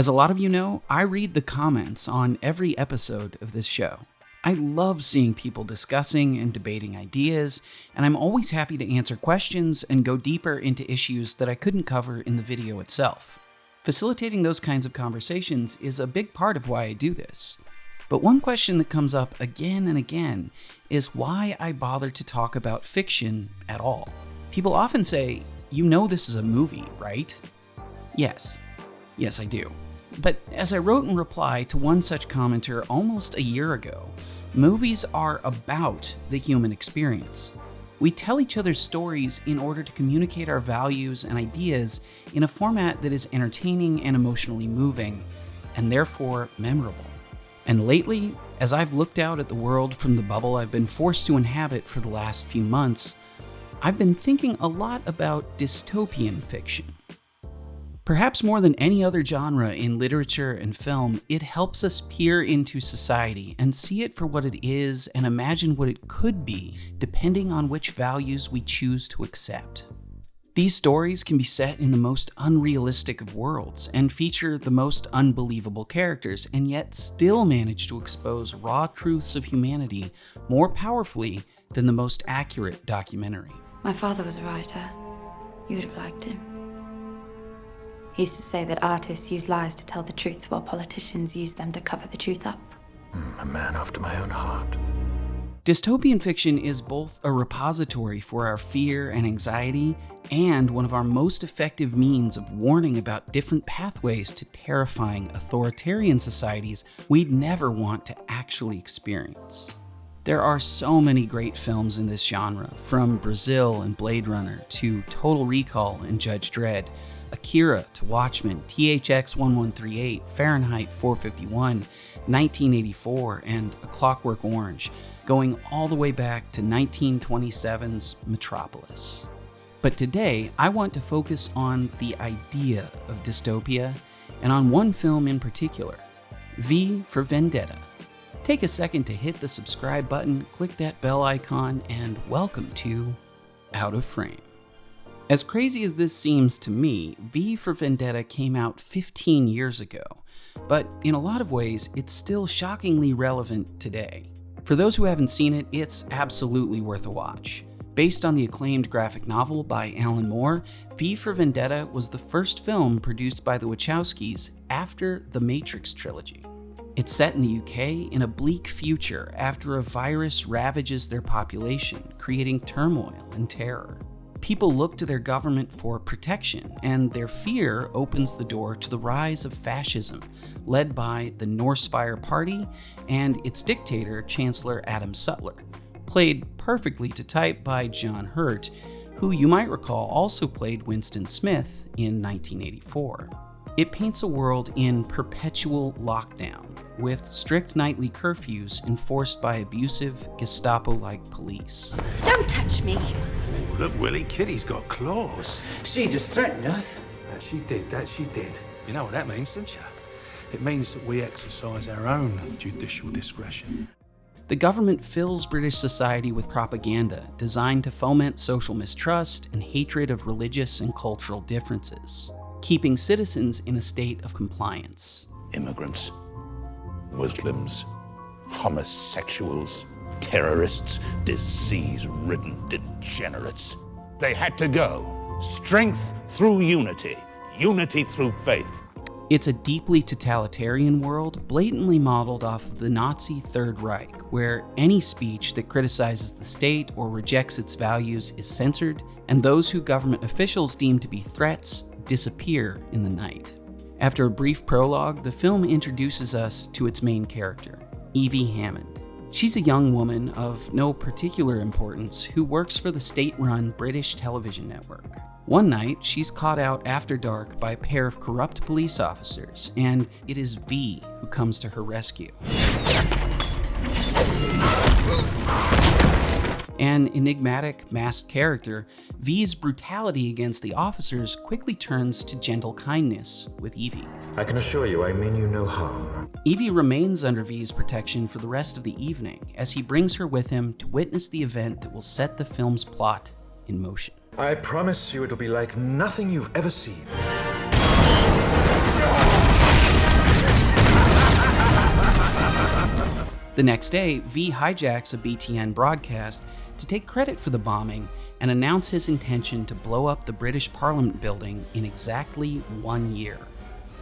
As a lot of you know, I read the comments on every episode of this show. I love seeing people discussing and debating ideas, and I'm always happy to answer questions and go deeper into issues that I couldn't cover in the video itself. Facilitating those kinds of conversations is a big part of why I do this. But one question that comes up again and again is why I bother to talk about fiction at all. People often say, You know, this is a movie, right? Yes. Yes, I do. But as I wrote in reply to one such commenter almost a year ago, movies are about the human experience. We tell each other stories in order to communicate our values and ideas in a format that is entertaining and emotionally moving, and therefore memorable. And lately, as I've looked out at the world from the bubble I've been forced to inhabit for the last few months, I've been thinking a lot about dystopian fiction. Perhaps more than any other genre in literature and film, it helps us peer into society and see it for what it is and imagine what it could be, depending on which values we choose to accept. These stories can be set in the most unrealistic of worlds and feature the most unbelievable characters, and yet still manage to expose raw truths of humanity more powerfully than the most accurate documentary. My father was a writer. You would have liked him. He used to say that artists use lies to tell the truth while politicians use them to cover the truth up. Mm, a man after my own heart. Dystopian fiction is both a repository for our fear and anxiety and one of our most effective means of warning about different pathways to terrifying authoritarian societies we'd never want to actually experience. There are so many great films in this genre, from Brazil and Blade Runner to Total Recall and Judge Dredd, Akira to Watchmen, THX 1138, Fahrenheit 451, 1984, and A Clockwork Orange, going all the way back to 1927's Metropolis. But today, I want to focus on the idea of dystopia and on one film in particular V for Vendetta. Take a second to hit the subscribe button, click that bell icon, and welcome to Out of Frame. As crazy as this seems to me, V for Vendetta came out 15 years ago, but in a lot of ways, it's still shockingly relevant today. For those who haven't seen it, it's absolutely worth a watch. Based on the acclaimed graphic novel by Alan Moore, V for Vendetta was the first film produced by the Wachowskis after the Matrix trilogy. It's set in the UK in a bleak future after a virus ravages their population, creating turmoil and terror. People look to their government for protection, and their fear opens the door to the rise of fascism, led by the Norsefire Party and its dictator, Chancellor Adam Sutler, played perfectly to type by John Hurt, who you might recall also played Winston Smith in 1984. It paints a world in perpetual lockdown, with strict nightly curfews enforced by abusive, Gestapo like police. Don't touch me! Look, Willie, Kitty's got claws. She just threatened us. That she did, that she did. You know what that means, don't you? It means that we exercise our own judicial discretion. The government fills British society with propaganda designed to foment social mistrust and hatred of religious and cultural differences, keeping citizens in a state of compliance. Immigrants, Muslims, homosexuals, terrorists, disease ridden degenerates. They had to go. Strength through unity, unity through faith. It's a deeply totalitarian world, blatantly modeled off of the Nazi Third Reich, where any speech that criticizes the state or rejects its values is censored, and those who government officials deem to be threats disappear in the night. After a brief prologue, the film introduces us to its main character, Evie Hammond. She's a young woman of no particular importance who works for the state run British television network. One night, she's caught out after dark by a pair of corrupt police officers, and it is V who comes to her rescue. An enigmatic, masked character, V's brutality against the officers quickly turns to gentle kindness with Evie. I can assure you I mean you no harm. Evie remains under V's protection for the rest of the evening as he brings her with him to witness the event that will set the film's plot in motion. I promise you it'll be like nothing you've ever seen. The next day, V hijacks a BTN broadcast to take credit for the bombing and announce his intention to blow up the British Parliament building in exactly one year.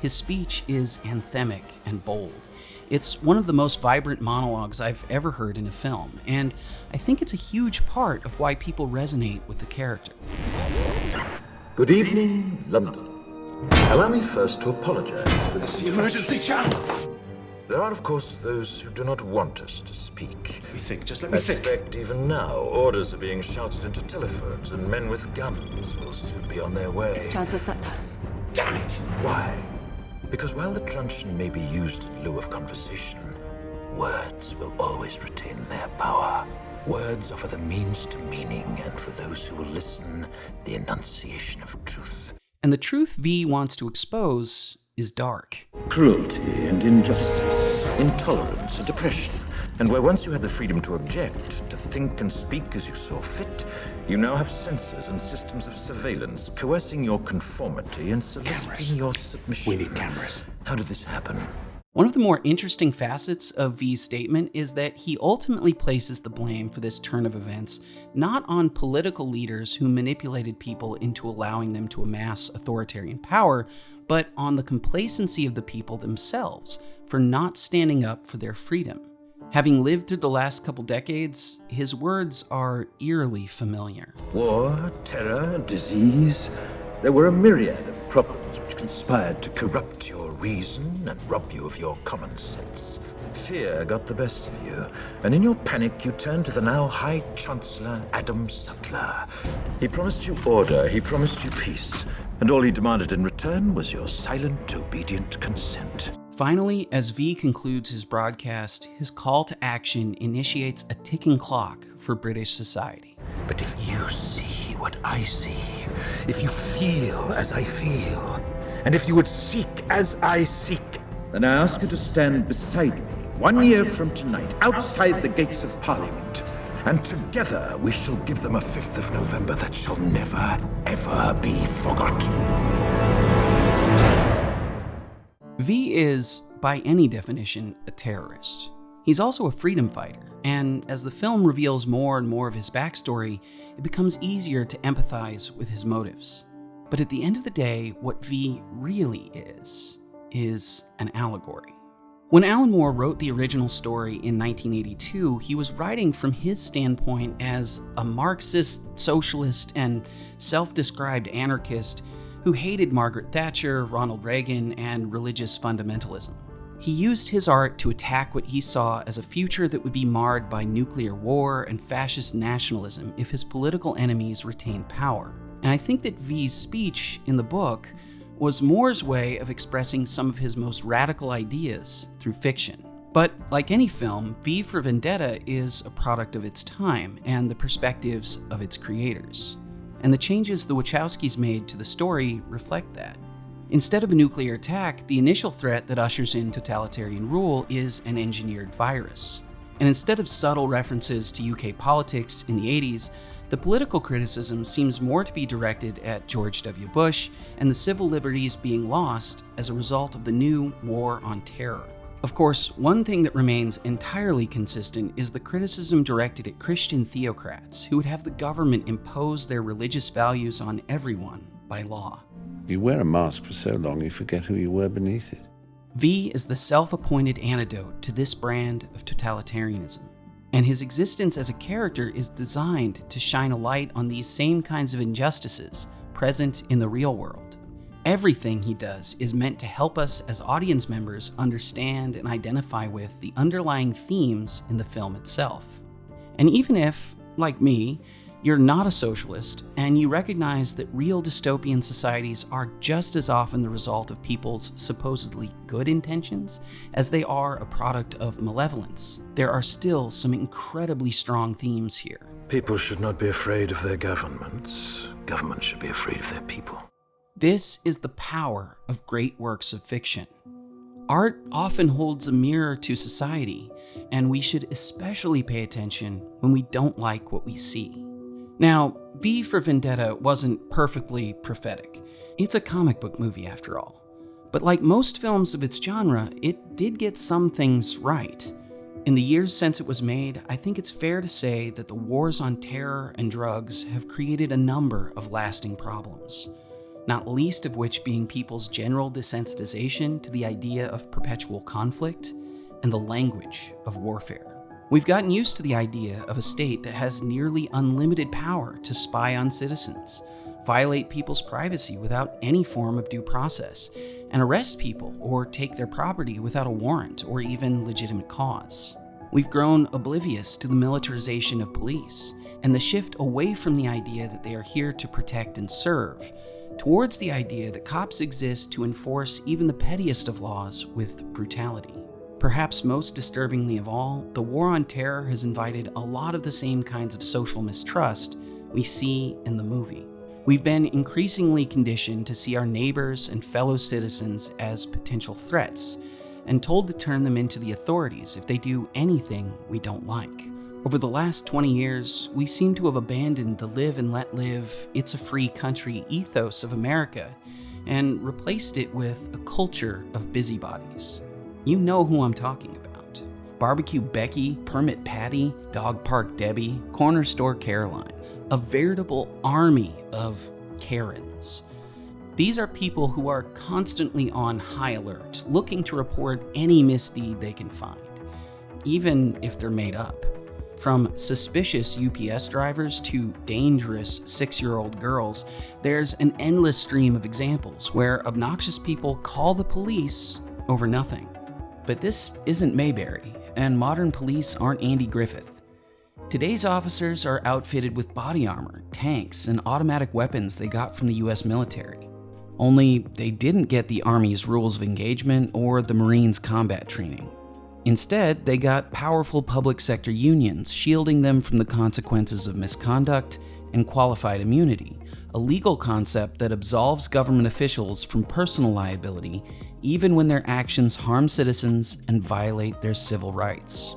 His speech is anthemic and bold. It's one of the most vibrant monologues I've ever heard in a film, and I think it's a huge part of why people resonate with the character. Good evening, London. Allow me first to apologize for this. The emergency channel! There are, of course, those who do not want us to speak. Let me think, just let I me think. suspect even now, orders are being shouted into telephones, and men with guns will soon be on their way. It's Chancellor Sutler. Damn it! Why? Because while the truncheon may be used in lieu of conversation, words will always retain their power. Words offer the means to meaning, and for those who will listen, the enunciation of truth. And the truth V wants to expose is dark. Cruelty and injustice, intolerance and depression. And where once you had the freedom to object, to think and speak as you saw fit, you now have censors and systems of surveillance coercing your conformity and soliciting Cameras. your submission. We need cameras. How did this happen? One of the more interesting facets of V's statement is that he ultimately places the blame for this turn of events not on political leaders who manipulated people into allowing them to amass authoritarian power, but on the complacency of the people themselves for not standing up for their freedom. Having lived through the last couple decades, his words are eerily familiar. War, terror, disease. There were a myriad of problems which conspired to corrupt your reason and rob you of your common sense. Fear got the best of you, and in your panic you turned to the now High Chancellor Adam Sutler. He promised you order, he promised you peace, and all he demanded in return was your silent, obedient consent. Finally, as V concludes his broadcast, his call to action initiates a ticking clock for British society. But if you see what I see, if you feel as I feel, and if you would seek as I seek, then I ask you to stand beside me one year from tonight, outside the gates of Parliament. And together we shall give them a 5th of November that shall never, ever be forgotten. V is, by any definition, a terrorist. He's also a freedom fighter, and as the film reveals more and more of his backstory, it becomes easier to empathize with his motives. But at the end of the day, what V really is, is an allegory. When Alan Moore wrote the original story in 1982, he was writing from his standpoint as a Marxist, socialist, and self described anarchist who hated Margaret Thatcher, Ronald Reagan, and religious fundamentalism. He used his art to attack what he saw as a future that would be marred by nuclear war and fascist nationalism if his political enemies retained power. And I think that V's speech in the book was Moore's way of expressing some of his most radical ideas through fiction. But like any film, V for Vendetta is a product of its time and the perspectives of its creators. And the changes the Wachowskis made to the story reflect that. Instead of a nuclear attack, the initial threat that ushers in totalitarian rule is an engineered virus. And instead of subtle references to UK politics in the 80s, the political criticism seems more to be directed at George W. Bush and the civil liberties being lost as a result of the new war on terror. Of course, one thing that remains entirely consistent is the criticism directed at Christian theocrats who would have the government impose their religious values on everyone by law. You wear a mask for so long you forget who you were beneath it. V is the self appointed antidote to this brand of totalitarianism. And his existence as a character is designed to shine a light on these same kinds of injustices present in the real world. Everything he does is meant to help us as audience members understand and identify with the underlying themes in the film itself. And even if, like me, you're not a socialist and you recognize that real dystopian societies are just as often the result of people's supposedly good intentions as they are a product of malevolence, there are still some incredibly strong themes here. People should not be afraid of their governments. Governments should be afraid of their people. This is the power of great works of fiction. Art often holds a mirror to society, and we should especially pay attention when we don't like what we see. Now, V for Vendetta wasn't perfectly prophetic. It's a comic book movie after all. But like most films of its genre, it did get some things right. In the years since it was made, I think it's fair to say that the wars on terror and drugs have created a number of lasting problems, not least of which being people's general desensitization to the idea of perpetual conflict and the language of warfare. We've gotten used to the idea of a state that has nearly unlimited power to spy on citizens, violate people's privacy without any form of due process, and arrest people or take their property without a warrant or even legitimate cause. We've grown oblivious to the militarization of police and the shift away from the idea that they are here to protect and serve towards the idea that cops exist to enforce even the pettiest of laws with brutality. Perhaps most disturbingly of all, the war on terror has invited a lot of the same kinds of social mistrust we see in the movie. We've been increasingly conditioned to see our neighbors and fellow citizens as potential threats, and told to turn them into the authorities if they do anything we don't like. Over the last 20 years, we seem to have abandoned the live and let live, it's a free country ethos of America and replaced it with a culture of busybodies. You know who I'm talking about. Barbecue Becky, Permit Patty, Dog Park Debbie, Corner Store Caroline. A veritable army of Karens. These are people who are constantly on high alert, looking to report any misdeed they can find, even if they're made up. From suspicious UPS drivers to dangerous six year old girls, there's an endless stream of examples where obnoxious people call the police over nothing. But this isn't Mayberry, and modern police aren't Andy Griffith. Today's officers are outfitted with body armor, tanks, and automatic weapons they got from the US military. Only they didn't get the Army's rules of engagement or the Marines' combat training. Instead, they got powerful public sector unions shielding them from the consequences of misconduct and qualified immunity, a legal concept that absolves government officials from personal liability even when their actions harm citizens and violate their civil rights.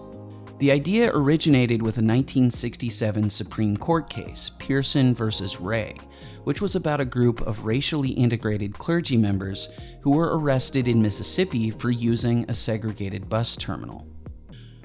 The idea originated with a 1967 Supreme Court case, Pierson v. Ray, which was about a group of racially integrated clergy members who were arrested in Mississippi for using a segregated bus terminal.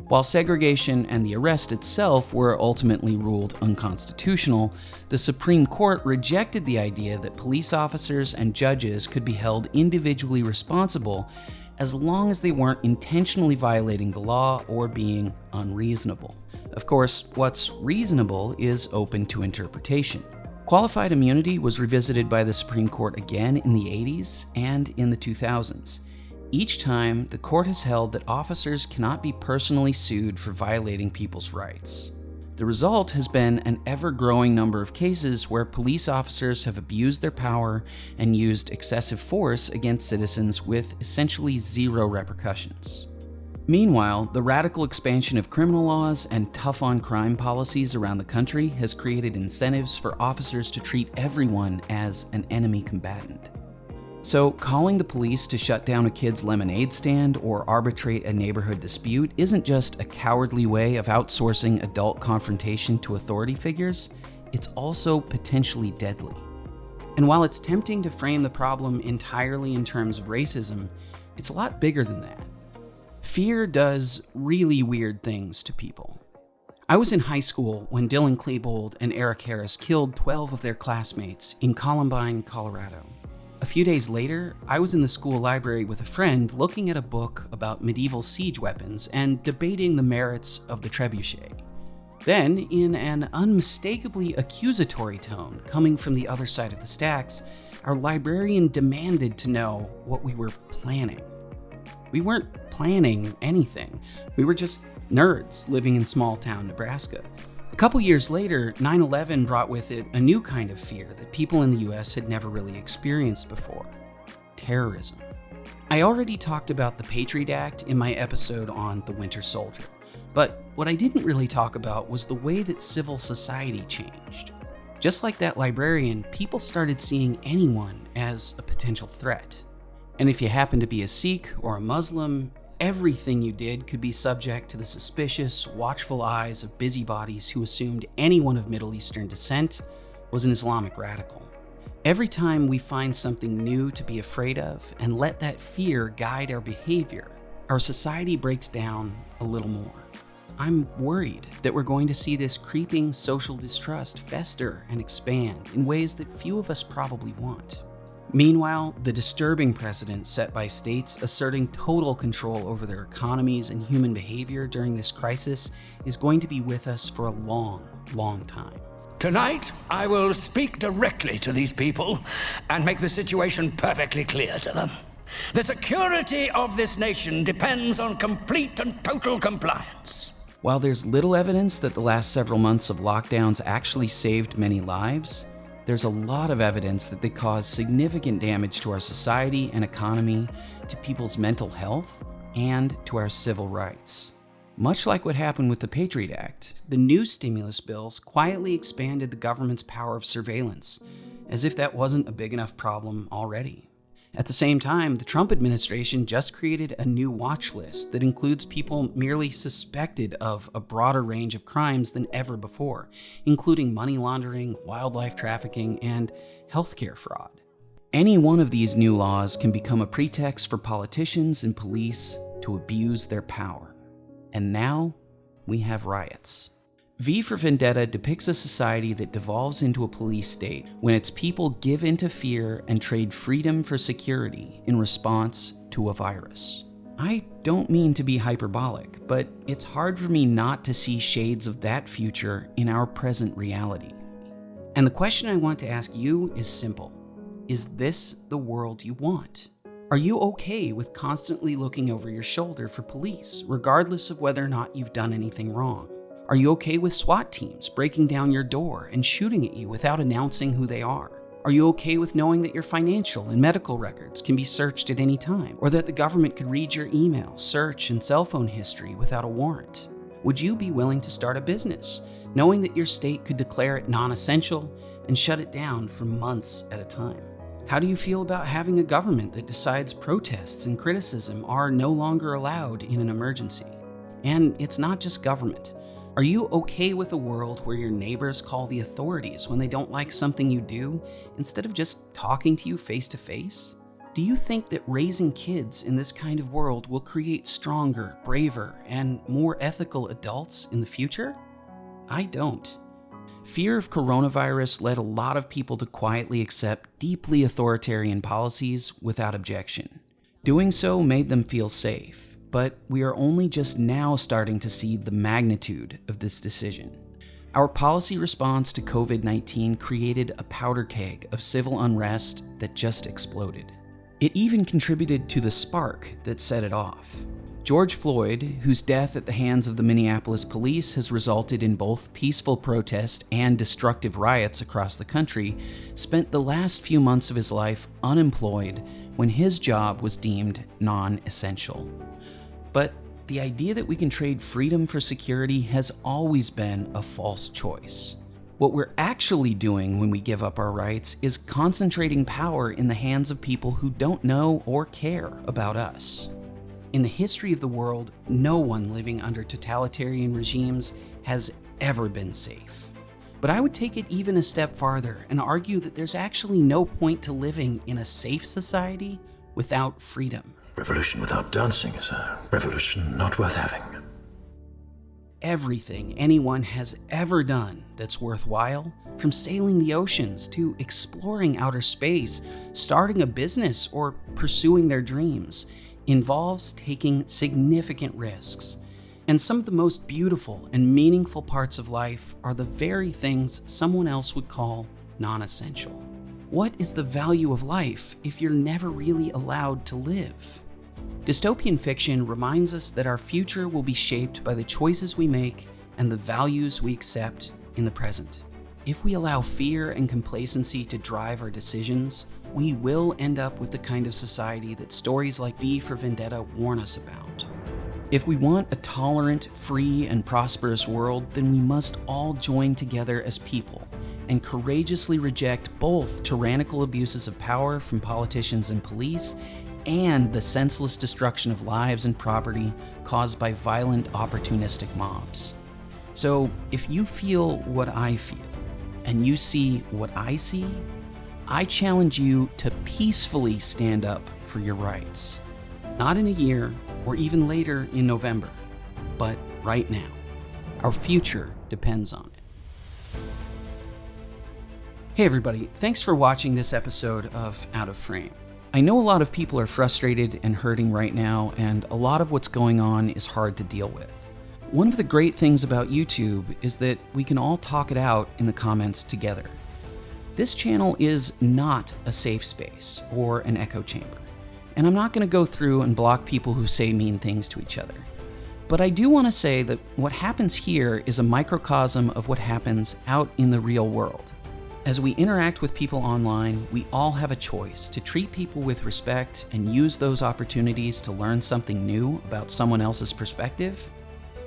While segregation and the arrest itself were ultimately ruled unconstitutional, the Supreme Court rejected the idea that police officers and judges could be held individually responsible as long as they weren't intentionally violating the law or being unreasonable. Of course, what's reasonable is open to interpretation. Qualified immunity was revisited by the Supreme Court again in the 80s and in the 2000s. Each time, the court has held that officers cannot be personally sued for violating people's rights. The result has been an ever growing number of cases where police officers have abused their power and used excessive force against citizens with essentially zero repercussions. Meanwhile, the radical expansion of criminal laws and tough on crime policies around the country has created incentives for officers to treat everyone as an enemy combatant. So, calling the police to shut down a kid's lemonade stand or arbitrate a neighborhood dispute isn't just a cowardly way of outsourcing adult confrontation to authority figures, it's also potentially deadly. And while it's tempting to frame the problem entirely in terms of racism, it's a lot bigger than that. Fear does really weird things to people. I was in high school when Dylan Klebold and Eric Harris killed 12 of their classmates in Columbine, Colorado. A few days later, I was in the school library with a friend looking at a book about medieval siege weapons and debating the merits of the trebuchet. Then, in an unmistakably accusatory tone coming from the other side of the stacks, our librarian demanded to know what we were planning. We weren't planning anything, we were just nerds living in small town Nebraska. A couple years later, 9 11 brought with it a new kind of fear that people in the US had never really experienced before terrorism. I already talked about the Patriot Act in my episode on The Winter Soldier, but what I didn't really talk about was the way that civil society changed. Just like that librarian, people started seeing anyone as a potential threat. And if you happen to be a Sikh or a Muslim, Everything you did could be subject to the suspicious, watchful eyes of busybodies who assumed anyone of Middle Eastern descent was an Islamic radical. Every time we find something new to be afraid of and let that fear guide our behavior, our society breaks down a little more. I'm worried that we're going to see this creeping social distrust fester and expand in ways that few of us probably want. Meanwhile, the disturbing precedent set by states asserting total control over their economies and human behavior during this crisis is going to be with us for a long, long time. Tonight, I will speak directly to these people and make the situation perfectly clear to them. The security of this nation depends on complete and total compliance. While there's little evidence that the last several months of lockdowns actually saved many lives, there's a lot of evidence that they cause significant damage to our society and economy, to people's mental health, and to our civil rights. Much like what happened with the Patriot Act, the new stimulus bills quietly expanded the government's power of surveillance, as if that wasn't a big enough problem already. At the same time, the Trump administration just created a new watch list that includes people merely suspected of a broader range of crimes than ever before, including money laundering, wildlife trafficking, and healthcare fraud. Any one of these new laws can become a pretext for politicians and police to abuse their power. And now we have riots. V for Vendetta depicts a society that devolves into a police state when its people give in to fear and trade freedom for security in response to a virus. I don't mean to be hyperbolic, but it's hard for me not to see shades of that future in our present reality. And the question I want to ask you is simple Is this the world you want? Are you okay with constantly looking over your shoulder for police, regardless of whether or not you've done anything wrong? Are you okay with SWAT teams breaking down your door and shooting at you without announcing who they are? Are you okay with knowing that your financial and medical records can be searched at any time, or that the government could read your email, search, and cell phone history without a warrant? Would you be willing to start a business, knowing that your state could declare it non essential and shut it down for months at a time? How do you feel about having a government that decides protests and criticism are no longer allowed in an emergency? And it's not just government. Are you okay with a world where your neighbors call the authorities when they don't like something you do instead of just talking to you face to face? Do you think that raising kids in this kind of world will create stronger, braver, and more ethical adults in the future? I don't. Fear of coronavirus led a lot of people to quietly accept deeply authoritarian policies without objection. Doing so made them feel safe, but we are only just now starting to see the magnitude of this decision. Our policy response to COVID 19 created a powder keg of civil unrest that just exploded. It even contributed to the spark that set it off. George Floyd, whose death at the hands of the Minneapolis police has resulted in both peaceful protest and destructive riots across the country, spent the last few months of his life unemployed when his job was deemed non essential. But the idea that we can trade freedom for security has always been a false choice. What we're actually doing when we give up our rights is concentrating power in the hands of people who don't know or care about us. In the history of the world, no one living under totalitarian regimes has ever been safe. But I would take it even a step farther and argue that there's actually no point to living in a safe society without freedom. Revolution without dancing is a revolution not worth having. Everything anyone has ever done that's worthwhile, from sailing the oceans to exploring outer space, starting a business, or pursuing their dreams, involves taking significant risks. And some of the most beautiful and meaningful parts of life are the very things someone else would call non essential. What is the value of life if you're never really allowed to live? Dystopian fiction reminds us that our future will be shaped by the choices we make and the values we accept in the present. If we allow fear and complacency to drive our decisions, we will end up with the kind of society that stories like V for Vendetta warn us about. If we want a tolerant, free, and prosperous world, then we must all join together as people and courageously reject both tyrannical abuses of power from politicians and police and the senseless destruction of lives and property caused by violent, opportunistic mobs. So, if you feel what I feel and you see what I see, I challenge you to peacefully stand up for your rights. Not in a year, or even later in November. But right now, our future depends on it. Hey, everybody, thanks for watching this episode of Out of Frame. I know a lot of people are frustrated and hurting right now, and a lot of what's going on is hard to deal with. One of the great things about YouTube is that we can all talk it out in the comments together. This channel is not a safe space or an echo chamber, and I'm not going to go through and block people who say mean things to each other. But I do want to say that what happens here is a microcosm of what happens out in the real world. As we interact with people online, we all have a choice to treat people with respect and use those opportunities to learn something new about someone else's perspective,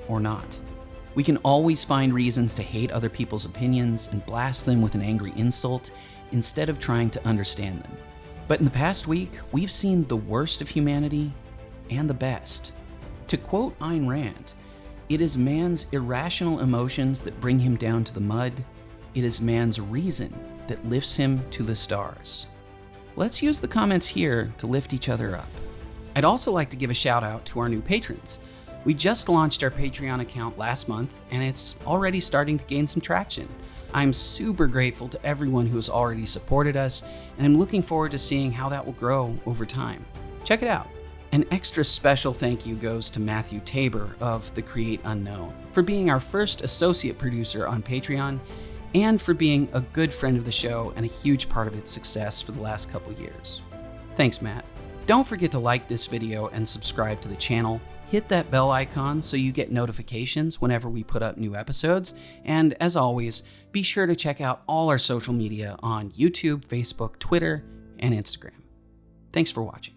or not. We can always find reasons to hate other people's opinions and blast them with an angry insult instead of trying to understand them. But in the past week, we've seen the worst of humanity and the best. To quote Ayn Rand, it is man's irrational emotions that bring him down to the mud. It is man's reason that lifts him to the stars. Let's use the comments here to lift each other up. I'd also like to give a shout out to our new patrons. We just launched our Patreon account last month, and it's already starting to gain some traction. I'm super grateful to everyone who has already supported us, and I'm looking forward to seeing how that will grow over time. Check it out. An extra special thank you goes to Matthew Tabor of The Create Unknown for being our first associate producer on Patreon and for being a good friend of the show and a huge part of its success for the last couple years. Thanks, Matt. Don't forget to like this video and subscribe to the channel hit that bell icon so you get notifications whenever we put up new episodes. And as always, be sure to check out all our social media on YouTube, Facebook, Twitter, and Instagram. Thanks for watching.